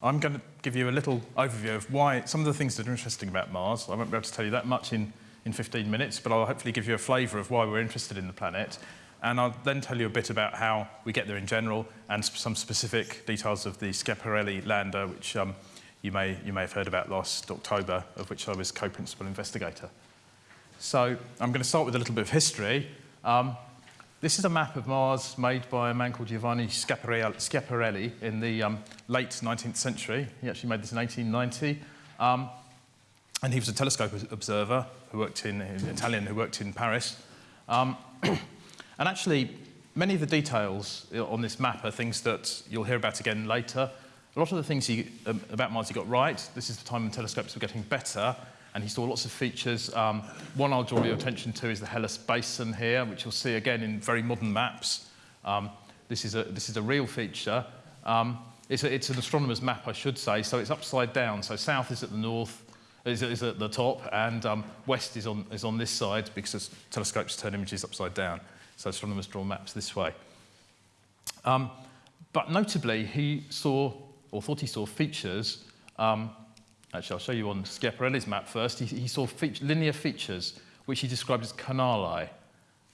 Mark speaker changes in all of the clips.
Speaker 1: I'm going to give you a little overview of why some of the things that are interesting about Mars. I won't be able to tell you that much in, in 15 minutes, but I'll hopefully give you a flavour of why we're interested in the planet. And I'll then tell you a bit about how we get there in general and some specific details of the Schiaparelli lander, which um, you, may, you may have heard about last October, of which I was co-principal investigator. So I'm going to start with a little bit of history. Um, this is a map of Mars made by a man called Giovanni Schiaparelli in the um, late 19th century. He actually made this in 1890. Um, and he was a telescope observer who worked in, Italian, who worked in Paris. Um, and actually, many of the details on this map are things that you'll hear about again later. A lot of the things he, um, about Mars he got right. This is the time when telescopes were getting better and he saw lots of features. Um, one I'll draw your attention to is the Hellas Basin here, which you'll see again in very modern maps. Um, this, is a, this is a real feature. Um, it's, a, it's, an astronomer's map, I should say, so it's upside down. So south is at the north, is, is at the top, and um, west is on, is on this side because telescopes turn images upside down. So astronomers draw maps this way. Um, but notably, he saw, or thought he saw, features um, Actually, I'll show you on Schiaparelli's map first. He, he saw feature, linear features, which he described as canali.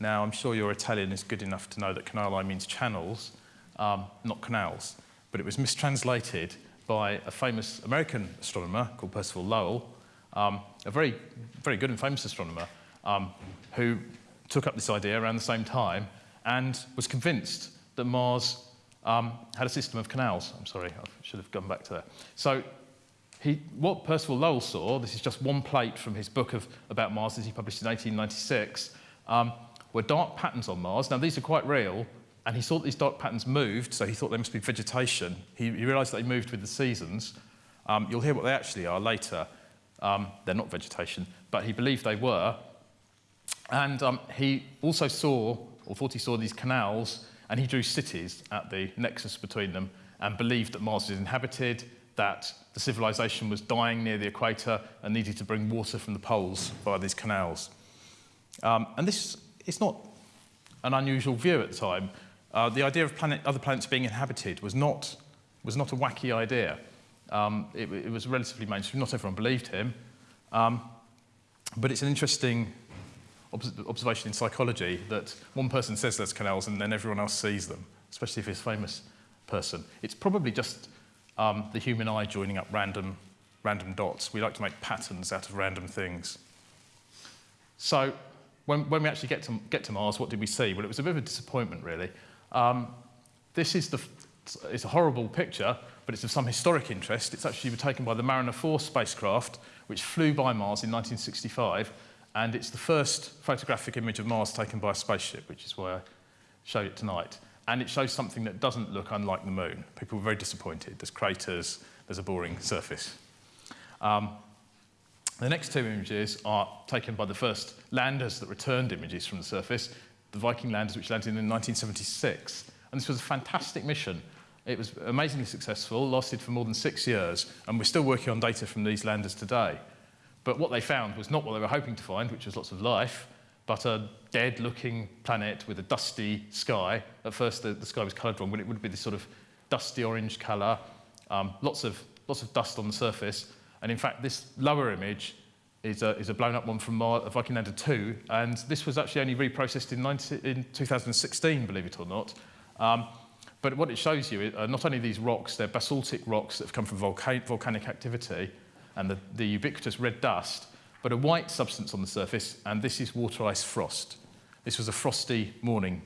Speaker 1: Now, I'm sure your Italian is good enough to know that canali means channels, um, not canals. But it was mistranslated by a famous American astronomer called Percival Lowell, um, a very, very good and famous astronomer, um, who took up this idea around the same time and was convinced that Mars um, had a system of canals. I'm sorry, I should have gone back to that. So he, what Percival Lowell saw, this is just one plate from his book of, about Mars that he published in 1896, um, were dark patterns on Mars. Now, these are quite real, and he saw that these dark patterns moved, so he thought they must be vegetation. He, he realized that they moved with the seasons. Um, you'll hear what they actually are later. Um, they're not vegetation, but he believed they were. And um, he also saw, or thought he saw these canals, and he drew cities at the nexus between them and believed that Mars is inhabited, that the civilization was dying near the equator and needed to bring water from the poles via these canals. Um, and this is not an unusual view at the time. Uh, the idea of planet, other planets being inhabited was not, was not a wacky idea. Um, it, it, was relatively mainstream. Not everyone believed him. Um, but it's an interesting observation in psychology that one person says there's canals and then everyone else sees them, especially if it's a famous person. It's probably just um, the human eye joining up random, random dots. We like to make patterns out of random things. So when, when we actually get to, get to Mars, what did we see? Well, it was a bit of a disappointment, really. Um, this is the, it's a horrible picture, but it's of some historic interest. It's actually taken by the Mariner 4 spacecraft, which flew by Mars in 1965, and it's the first photographic image of Mars taken by a spaceship, which is why I show it tonight and it shows something that doesn't look unlike the moon. People were very disappointed. There's craters, there's a boring surface. Um, the next two images are taken by the first landers that returned images from the surface, the Viking landers which landed in 1976. And this was a fantastic mission. It was amazingly successful, lasted for more than six years, and we're still working on data from these landers today. But what they found was not what they were hoping to find, which was lots of life, but a dead-looking planet with a dusty sky. At first, the, the sky was coloured wrong, but it would be this sort of dusty orange colour, um, lots, of, lots of dust on the surface. And in fact, this lower image is a, is a blown up one from Mar Viking Lander 2, and this was actually only reprocessed in, 19, in 2016, believe it or not. Um, but what it shows you are not only these rocks, they're basaltic rocks that have come from volca volcanic activity, and the, the ubiquitous red dust, but a white substance on the surface, and this is water ice frost. This was a frosty morning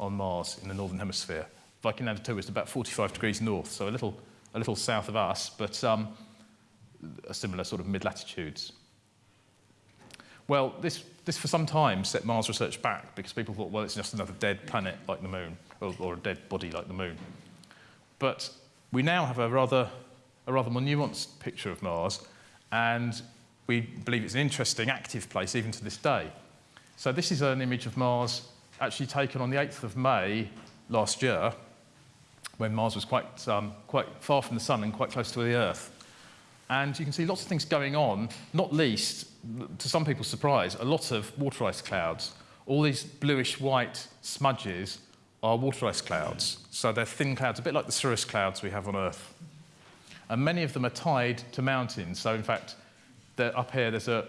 Speaker 1: on Mars in the northern hemisphere. Viking Lander 2 was about 45 degrees north, so a little, a little south of us, but um, a similar sort of mid-latitudes. Well, this, this for some time set Mars research back because people thought, well, it's just another dead planet like the moon, or, or a dead body like the moon. But we now have a rather, a rather more nuanced picture of Mars, and we believe it's an interesting, active place even to this day. So this is an image of Mars actually taken on the 8th of May last year, when Mars was quite, um, quite far from the sun and quite close to the Earth. And you can see lots of things going on, not least, to some people's surprise, a lot of water ice clouds. All these bluish-white smudges are water ice clouds. So they're thin clouds, a bit like the cirrus clouds we have on Earth. and many of them are tied to mountains. So in fact, up here there's a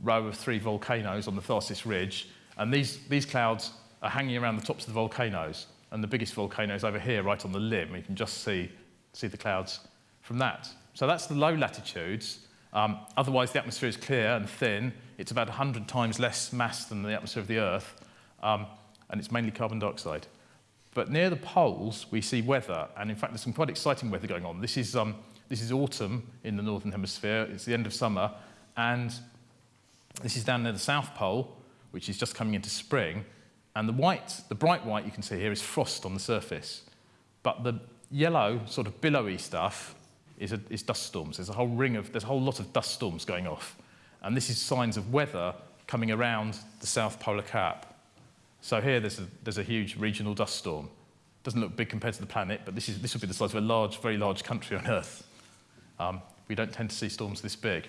Speaker 1: row of three volcanoes on the Tharsis Ridge, and these, these clouds are hanging around the tops of the volcanoes, and the biggest volcano is over here, right on the limb. You can just see, see the clouds from that. So that's the low latitudes. Um, otherwise, the atmosphere is clear and thin. It's about 100 times less mass than the atmosphere of the Earth, um, and it's mainly carbon dioxide. But near the poles, we see weather, and in fact, there's some quite exciting weather going on. This is, um, this is autumn in the northern hemisphere. It's the end of summer, and this is down near the South Pole, which is just coming into spring. And the white, the bright white you can see here is frost on the surface. But the yellow, sort of billowy stuff is, a, is dust storms. There's a whole ring of, there's a whole lot of dust storms going off. And this is signs of weather coming around the South Polar Cap. So here there's a, there's a huge regional dust storm. Doesn't look big compared to the planet, but this, is, this would be the size of a large, very large country on Earth. Um, we don't tend to see storms this big.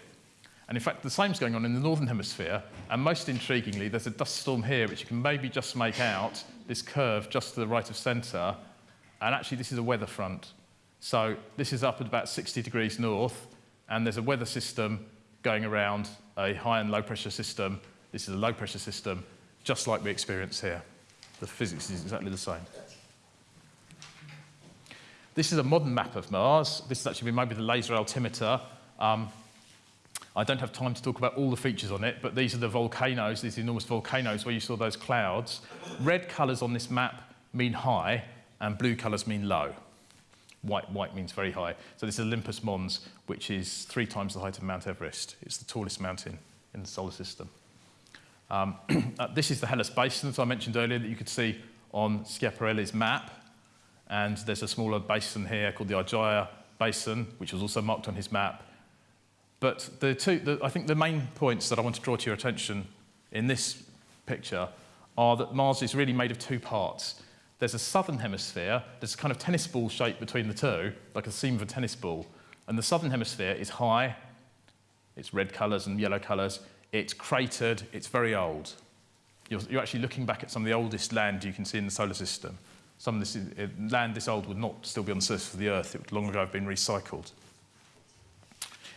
Speaker 1: And in fact, the same is going on in the northern hemisphere. And most intriguingly, there's a dust storm here, which you can maybe just make out, this curve just to the right of centre. And actually, this is a weather front. So this is up at about 60 degrees north, and there's a weather system going around a high and low pressure system. This is a low pressure system, just like we experience here. The physics is exactly the same. This is a modern map of Mars. This has actually been made with a laser altimeter. Um, I don't have time to talk about all the features on it, but these are the volcanoes, these enormous volcanoes where you saw those clouds. Red colours on this map mean high, and blue colours mean low. White, white means very high. So this is Olympus Mons, which is three times the height of Mount Everest. It's the tallest mountain in the solar system. Um, uh, this is the Hellas Basin, that I mentioned earlier, that you could see on Schiaparelli's map. And there's a smaller basin here called the Argyre Basin, which was also marked on his map. But the two, the, I think the main points that I want to draw to your attention in this picture are that Mars is really made of two parts. There's a southern hemisphere, there's a kind of tennis ball shape between the two, like a seam of a tennis ball. And the southern hemisphere is high, it's red colours and yellow colours, it's cratered, it's very old. You're, you're, actually looking back at some of the oldest land you can see in the solar system. Some of this is, land this old would not still be on the surface of the Earth. It would long ago have been recycled.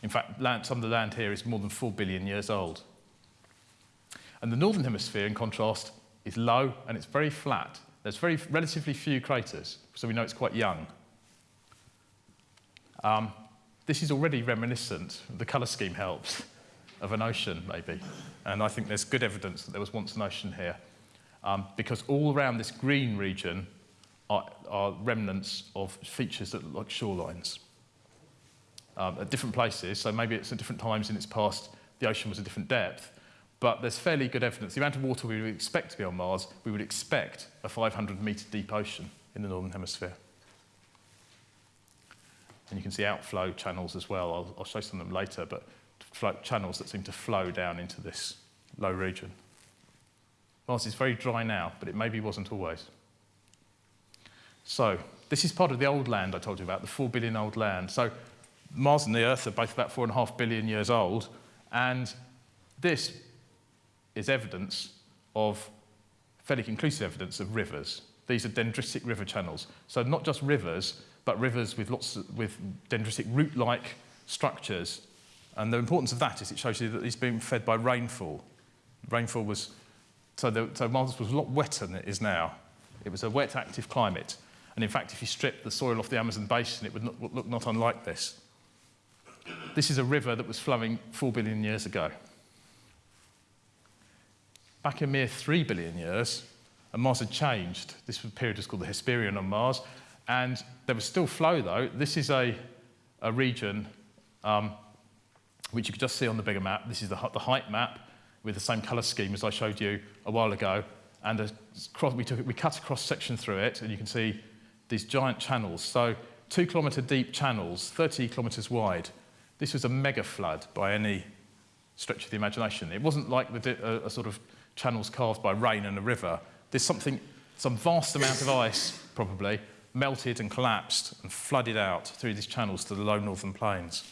Speaker 1: In fact, land, some of the land here is more than 4 billion years old. And the northern hemisphere, in contrast, is low and it's very flat. There's very relatively few craters, so we know it's quite young. Um, this is already reminiscent, the colour scheme helps, of an ocean, maybe. And I think there's good evidence that there was once an ocean here. Um, because all around this green region are, are remnants of features that look like shorelines um, at different places. So maybe it's at different times in its past, the ocean was a different depth. But there's fairly good evidence. The amount of water we would expect to be on Mars, we would expect a 500 metre deep ocean in the northern hemisphere. And you can see outflow channels as well. I'll, I'll show some of them later, but channels that seem to flow down into this low region. Mars is very dry now, but it maybe wasn't always. So this is part of the old land I told you about, the 4 billion old land. So Mars and the Earth are both about 4.5 billion years old, and this is evidence of, fairly conclusive evidence of rivers. These are dendritic river channels. So not just rivers, but rivers with lots of, with dendritic root-like structures. And the importance of that is it shows you that are being fed by rainfall. Rainfall was, so, the, so Mars was a lot wetter than it is now. It was a wet, active climate. And in fact, if you strip the soil off the Amazon basin, it would look not unlike this. This is a river that was flowing four billion years ago. Back a mere three billion years, and Mars had changed. This period was called the Hesperian on Mars, and there was still flow though. This is a, a region um, which you could just see on the bigger map. This is the, the height map with the same colour scheme as I showed you a while ago. And we, took, we cut a cross section through it, and you can see these giant channels. So two kilometre deep channels, 30 kilometres wide. This was a mega flood by any stretch of the imagination. It wasn't like the, a, a sort of channels carved by rain and a river. There's something, some vast amount of ice, probably, melted and collapsed and flooded out through these channels to the low northern plains.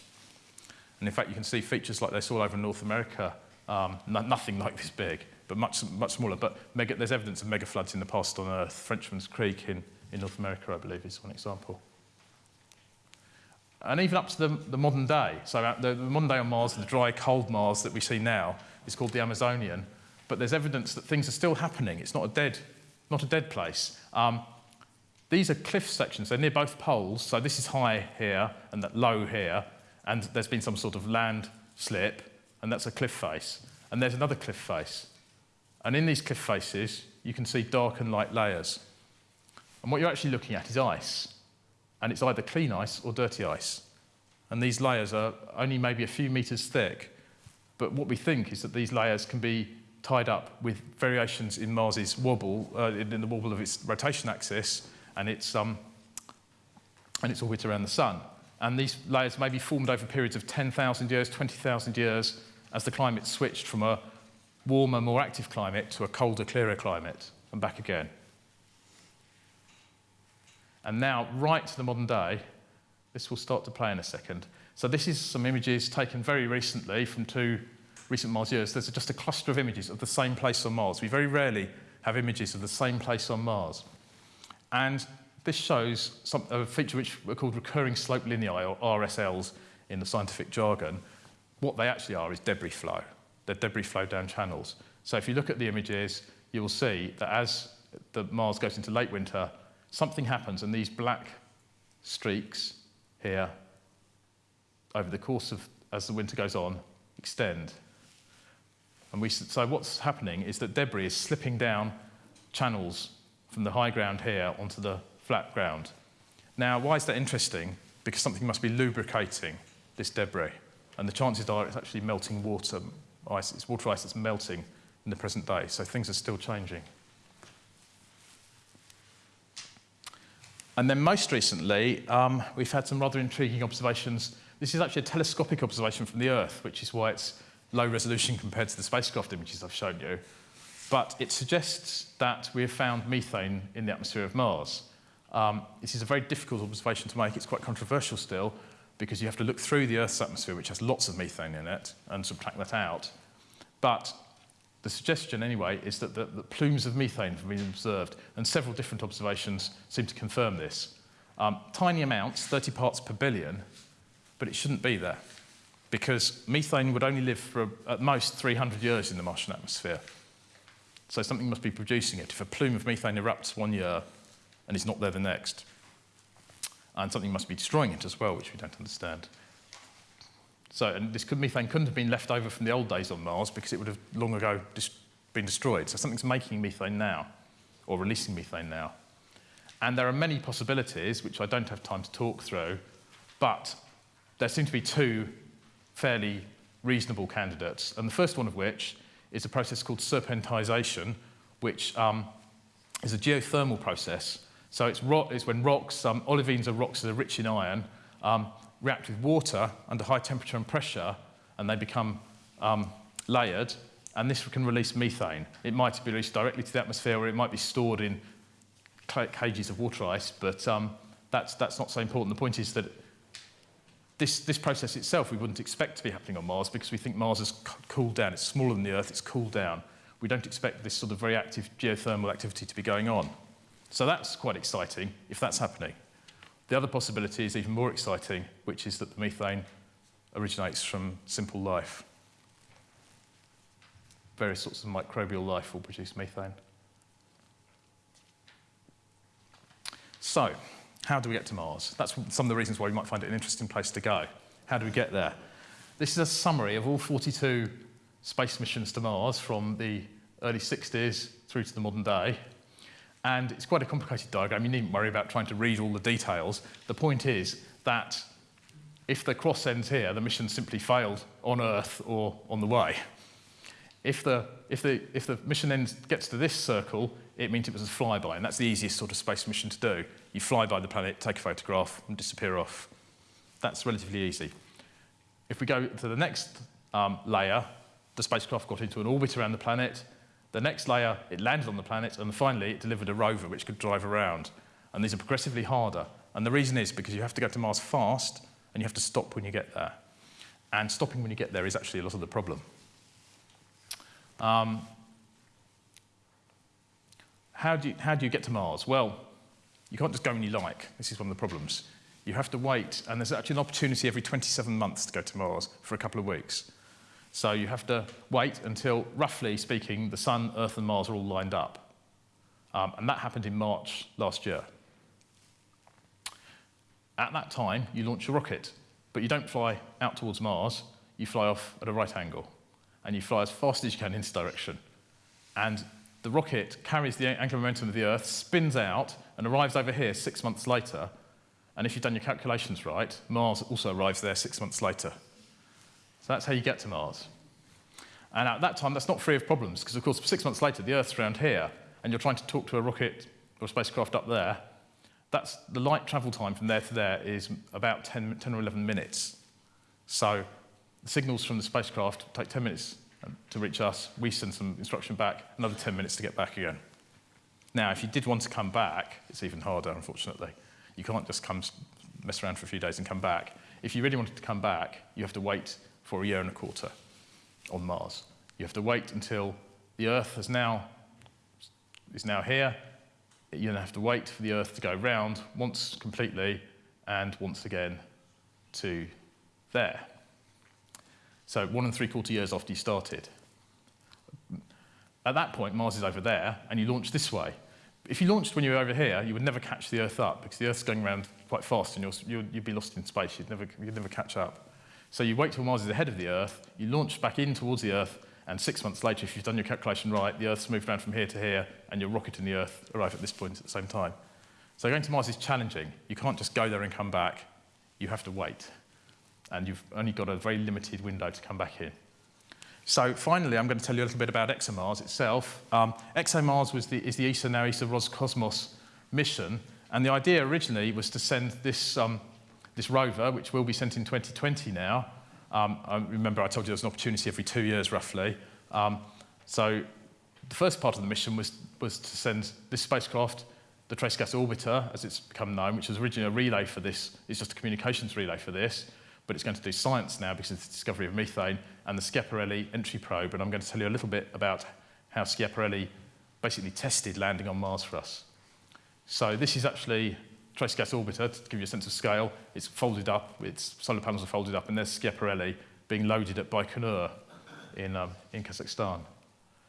Speaker 1: And in fact, you can see features like this all over North America, um, no, nothing like this big, but much, much smaller. But mega, there's evidence of mega floods in the past on Earth. Frenchman's Creek in, in North America, I believe, is one example. And even up to the, the modern day. So the, the modern day on Mars, the dry, cold Mars that we see now, is called the Amazonian. But there's evidence that things are still happening. It's not a dead, not a dead place. Um, these are cliff sections. They're near both poles. So this is high here and that low here. And there's been some sort of land slip, and that's a cliff face. And there's another cliff face. And in these cliff faces, you can see dark and light layers. And what you're actually looking at is ice. And it's either clean ice or dirty ice. And these layers are only maybe a few meters thick. But what we think is that these layers can be tied up with variations in Mars's wobble, uh, in the wobble of its rotation axis and its, um, and its orbit around the sun. And these layers may be formed over periods of 10,000 years, 20,000 years, as the climate switched from a warmer, more active climate to a colder, clearer climate, and back again. And now, right to the modern day, this will start to play in a second. So this is some images taken very recently from two recent Mars years. There's just a cluster of images of the same place on Mars. We very rarely have images of the same place on Mars. And this shows some, a feature which are called recurring slope lineae, or RSLs in the scientific jargon. What they actually are is debris flow. They're debris flow down channels. So if you look at the images, you will see that as the Mars goes into late winter, something happens and these black streaks here over the course of as the winter goes on extend. And we so what's happening is that debris is slipping down channels from the high ground here onto the flat ground. Now why is that interesting? Because something must be lubricating this debris and the chances are it's actually melting water ice it's water ice that's melting in the present day. So things are still changing And then most recently, um, we've had some rather intriguing observations. This is actually a telescopic observation from the Earth, which is why it's low resolution compared to the spacecraft images I've shown you. But it suggests that we have found methane in the atmosphere of Mars. Um, this is a very difficult observation to make. It's quite controversial still, because you have to look through the Earth's atmosphere, which has lots of methane in it, and subtract that out. But the suggestion, anyway, is that the, the plumes of methane have been observed, and several different observations seem to confirm this. Um, tiny amounts, 30 parts per billion, but it shouldn't be there because methane would only live for at most 300 years in the Martian atmosphere. So something must be producing it. If a plume of methane erupts one year and is not there the next, and something must be destroying it as well, which we don't understand. So, and this could, methane couldn't have been left over from the old days on Mars because it would have long ago been destroyed. So something's making methane now, or releasing methane now. And there are many possibilities, which I don't have time to talk through, but there seem to be two fairly reasonable candidates. And the first one of which is a process called serpentinization, which um, is a geothermal process. So it's, it's when rocks, um, olivines are rocks that are rich in iron, um, react with water under high temperature and pressure, and they become um, layered, and this can release methane. It might be released directly to the atmosphere, or it might be stored in cages of water ice, but um, that's, that's not so important. The point is that this, this process itself we wouldn't expect to be happening on Mars because we think Mars has cooled down. It's smaller than the Earth, it's cooled down. We don't expect this sort of very active geothermal activity to be going on. So that's quite exciting if that's happening. The other possibility is even more exciting, which is that the methane originates from simple life. Various sorts of microbial life will produce methane. So, how do we get to Mars? That's some of the reasons why we might find it an interesting place to go. How do we get there? This is a summary of all 42 space missions to Mars from the early 60s through to the modern day. And it's quite a complicated diagram. You needn't worry about trying to read all the details. The point is that if the cross ends here, the mission simply failed on Earth or on the way. If the, if the, if the mission ends, gets to this circle, it means it was a flyby, and that's the easiest sort of space mission to do. You fly by the planet, take a photograph, and disappear off. That's relatively easy. If we go to the next um, layer, the spacecraft got into an orbit around the planet, the next layer, it landed on the planet, and finally, it delivered a rover which could drive around. And these are progressively harder. And the reason is because you have to go to Mars fast, and you have to stop when you get there. And stopping when you get there is actually a lot of the problem. Um, how, do you, how do you get to Mars? Well, you can't just go when you like. This is one of the problems. You have to wait, and there's actually an opportunity every 27 months to go to Mars for a couple of weeks. So you have to wait until, roughly speaking, the Sun, Earth, and Mars are all lined up. Um, and that happened in March last year. At that time, you launch a rocket, but you don't fly out towards Mars, you fly off at a right angle, and you fly as fast as you can in this direction. And the rocket carries the angular momentum of the Earth, spins out, and arrives over here six months later. And if you've done your calculations right, Mars also arrives there six months later. So that's how you get to Mars. And at that time, that's not free of problems, because of course, six months later, the Earth's around here, and you're trying to talk to a rocket or a spacecraft up there. That's, the light travel time from there to there is about 10, 10 or 11 minutes. So the signals from the spacecraft take 10 minutes um, to reach us. We send some instruction back, another 10 minutes to get back again. Now, if you did want to come back, it's even harder, unfortunately. You can't just come mess around for a few days and come back. If you really wanted to come back, you have to wait for a year and a quarter on Mars. You have to wait until the Earth is now, is now here. You have to wait for the Earth to go round once completely and once again to there. So one and three quarter years after you started. At that point, Mars is over there, and you launch this way. If you launched when you were over here, you would never catch the Earth up, because the Earth's going around quite fast, and you would be lost in space. You'd never, you'd never catch up. So you wait till Mars is ahead of the Earth, you launch back in towards the Earth, and six months later, if you've done your calculation right, the Earth's moved around from here to here, and your rocket and the Earth arrive at this point at the same time. So going to Mars is challenging. You can't just go there and come back. You have to wait and you've only got a very limited window to come back in. So finally, I'm going to tell you a little bit about ExoMars itself. Um, ExoMars was the, is the ESA, now ESA Roscosmos mission, and the idea originally was to send this, um, this rover, which will be sent in 2020 now. Um, I remember I told you there's an opportunity every two years, roughly. Um, so the first part of the mission was, was to send this spacecraft, the Trace Gas Orbiter, as it's become known, which was originally a relay for this, it's just a communications relay for this but it's going to do science now because of the discovery of methane and the Schiaparelli entry probe. And I'm going to tell you a little bit about how Schiaparelli basically tested landing on Mars for us. So this is actually trace gas orbiter, to give you a sense of scale. It's folded up, its solar panels are folded up, and there's Schiaparelli being loaded at Baikonur in, um, in Kazakhstan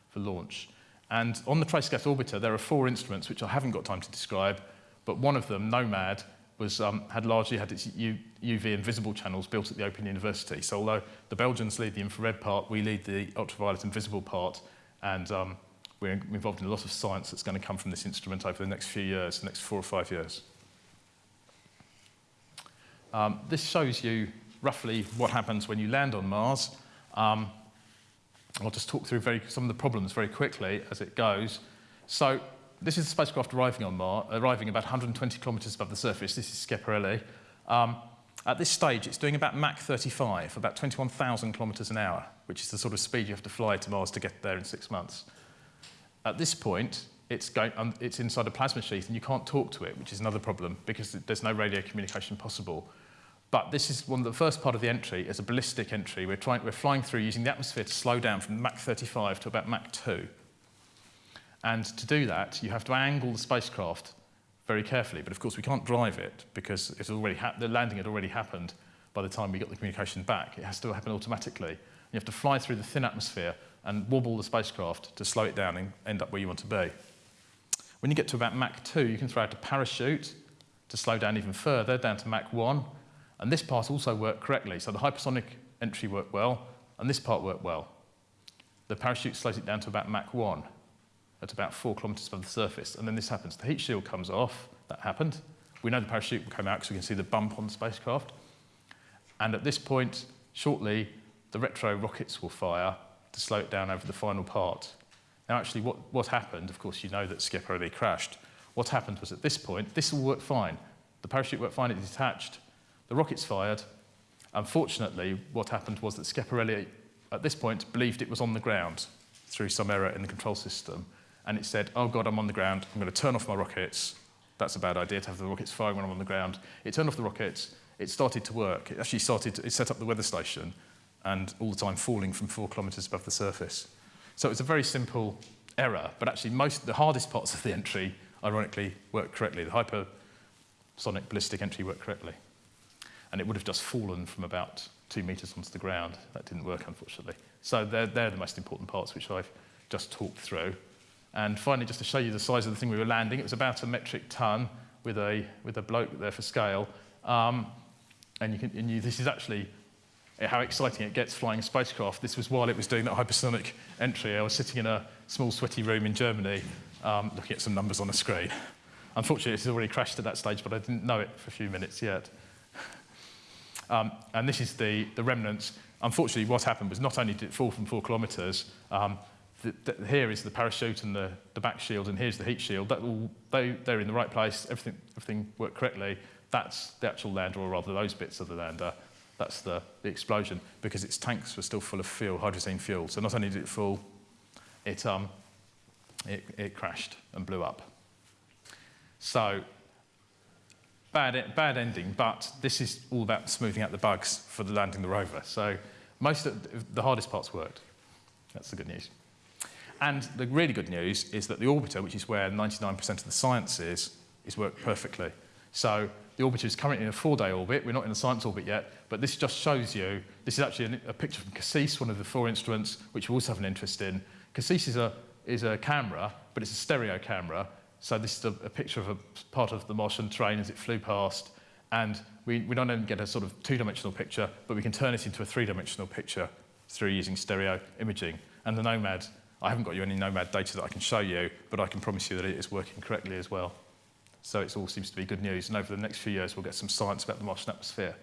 Speaker 1: for launch. And on the trace gas orbiter, there are four instruments, which I haven't got time to describe, but one of them, NOMAD, was, um, had largely had its U UV and visible channels built at the Open University. So although the Belgians lead the infrared part, we lead the ultraviolet and visible part, and um, we're involved in a lot of science that's going to come from this instrument over the next few years, the next four or five years. Um, this shows you roughly what happens when you land on Mars. Um, I'll just talk through very, some of the problems very quickly as it goes. So this is the spacecraft arriving on Mars, arriving about 120 kilometers above the surface. This is Schiaparelli. Um, at this stage, it's doing about Mach 35, about 21,000 kilometers an hour, which is the sort of speed you have to fly to Mars to get there in six months. At this point, it's, going, um, it's inside a plasma sheath and you can't talk to it, which is another problem because there's no radio communication possible. But this is one of the first part of the entry is a ballistic entry. We're, trying, we're flying through using the atmosphere to slow down from Mach 35 to about Mach 2. And to do that, you have to angle the spacecraft very carefully. But of course, we can't drive it because it's already the landing had already happened by the time we got the communication back. It has to happen automatically. You have to fly through the thin atmosphere and wobble the spacecraft to slow it down and end up where you want to be. When you get to about Mach 2, you can throw out a parachute to slow down even further, down to Mach 1. And this part also worked correctly. So the hypersonic entry worked well, and this part worked well. The parachute slows it down to about Mach 1 at about four kilometers above the surface. And then this happens. The heat shield comes off. That happened. We know the parachute come out because we can see the bump on the spacecraft. And at this point, shortly, the retro rockets will fire to slow it down over the final part. Now, actually, what, what happened, of course, you know that Schiaparelli crashed. What happened was at this point, this all worked fine. The parachute worked fine, it detached. The rockets fired. Unfortunately, what happened was that Schiaparelli, at this point, believed it was on the ground through some error in the control system and it said, oh God, I'm on the ground, I'm going to turn off my rockets. That's a bad idea to have the rockets firing when I'm on the ground. It turned off the rockets, it started to work. It actually started, to, it set up the weather station and all the time falling from four kilometers above the surface. So it's a very simple error, but actually most, the hardest parts of the entry, ironically, worked correctly. The hypersonic ballistic entry worked correctly. And it would have just fallen from about two metres onto the ground. That didn't work, unfortunately. So they're, they're the most important parts which I've just talked through. And finally, just to show you the size of the thing we were landing, it was about a metric ton with a, with a bloke there for scale. Um, and you can, and you, this is actually how exciting it gets flying a spacecraft. This was while it was doing that hypersonic entry. I was sitting in a small sweaty room in Germany um, looking at some numbers on a screen. Unfortunately, it has already crashed at that stage, but I didn't know it for a few minutes yet. Um, and this is the, the remnants. Unfortunately, what happened was not only did it fall from four kilometres, um, the, the, here is the parachute and the, the back shield, and here's the heat shield. That they, they're in the right place, everything, everything worked correctly. That's the actual lander, or rather those bits of the lander. That's the, the explosion, because its tanks were still full of fuel, hydrazine fuel. So not only did it fall, it, um, it, it crashed and blew up. So bad, bad ending, but this is all about smoothing out the bugs for the landing the rover. So most of the hardest parts worked. That's the good news. And the really good news is that the orbiter, which is where 99% of the science is, is worked perfectly. So the orbiter is currently in a four-day orbit. We're not in a science orbit yet, but this just shows you, this is actually a, picture from CASSIS, one of the four instruments, which we also have an interest in. CASSIS is a, is a camera, but it's a stereo camera, so this is a, a picture of a part of the Martian train as it flew past. And we, we don't only get a sort of two-dimensional picture, but we can turn it into a three-dimensional picture through using stereo imaging. And the Nomad, I haven't got you any Nomad data that I can show you, but I can promise you that it is working correctly as well. So it all seems to be good news. And over the next few years, we'll get some science about the Martian atmosphere.